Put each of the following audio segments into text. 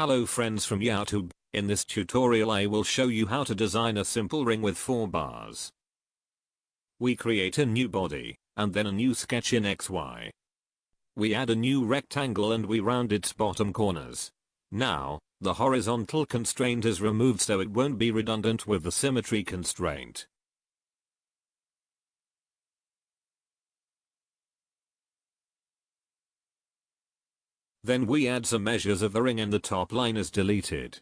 Hello friends from YouTube, in this tutorial I will show you how to design a simple ring with 4 bars. We create a new body, and then a new sketch in XY. We add a new rectangle and we round its bottom corners. Now, the horizontal constraint is removed so it won't be redundant with the symmetry constraint. Then we add some measures of the ring and the top line is deleted.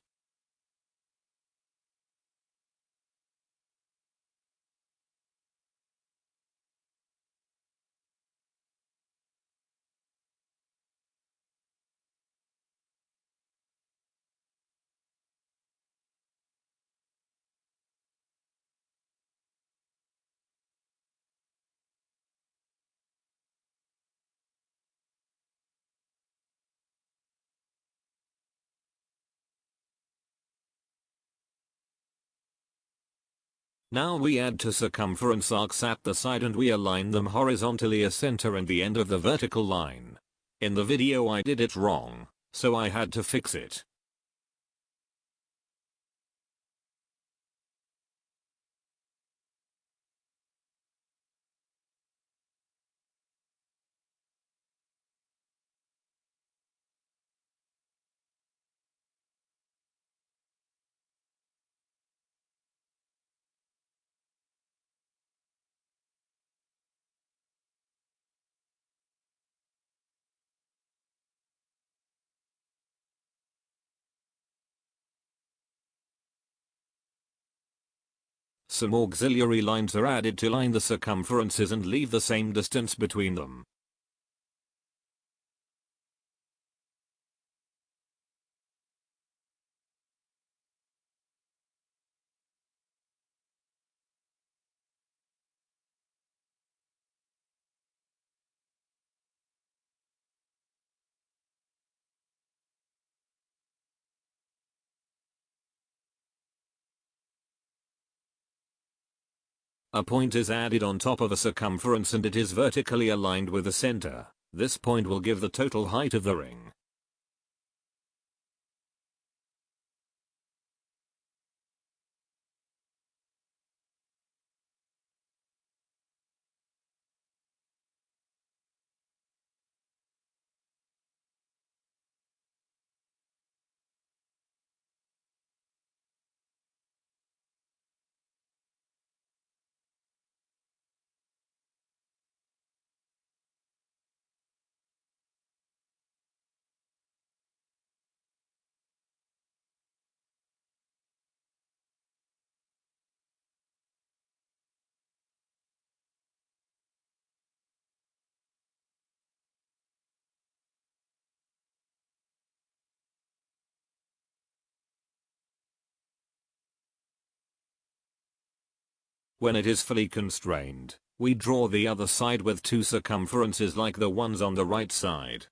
Now we add two circumference arcs at the side and we align them horizontally a center and the end of the vertical line. In the video I did it wrong, so I had to fix it. Some auxiliary lines are added to line the circumferences and leave the same distance between them. A point is added on top of a circumference and it is vertically aligned with the center. This point will give the total height of the ring. When it is fully constrained, we draw the other side with two circumferences like the ones on the right side.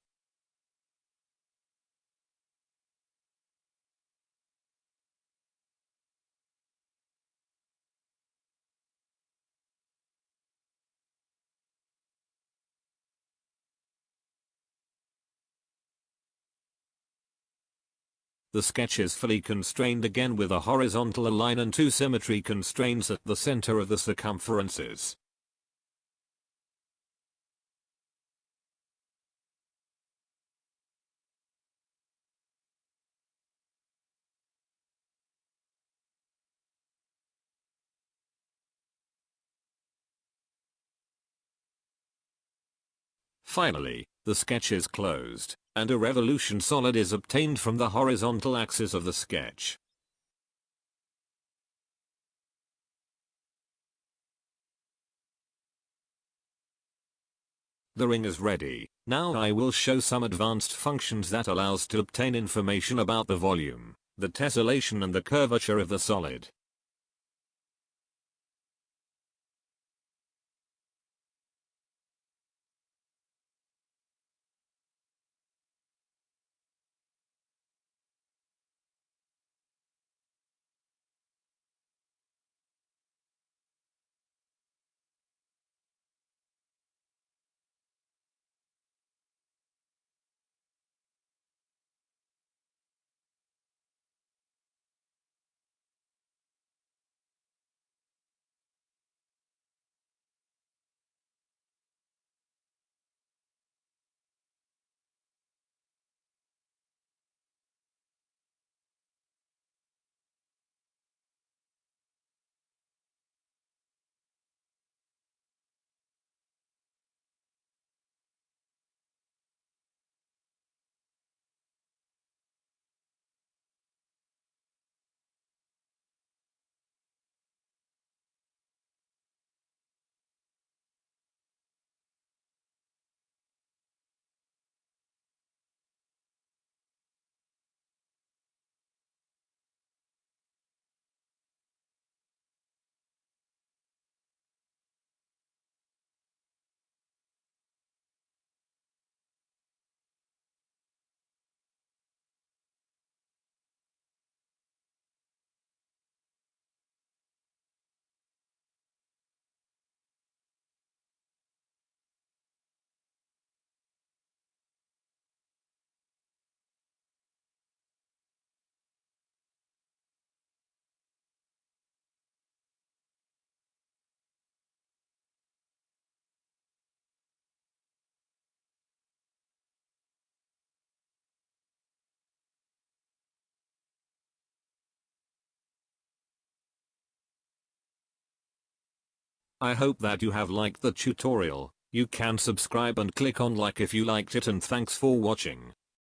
The sketch is fully constrained again with a horizontal line and two symmetry constraints at the center of the circumferences. Finally, the sketch is closed and a revolution solid is obtained from the horizontal axis of the sketch. The ring is ready, now I will show some advanced functions that allows to obtain information about the volume, the tessellation and the curvature of the solid. I hope that you have liked the tutorial. You can subscribe and click on like if you liked it and thanks for watching.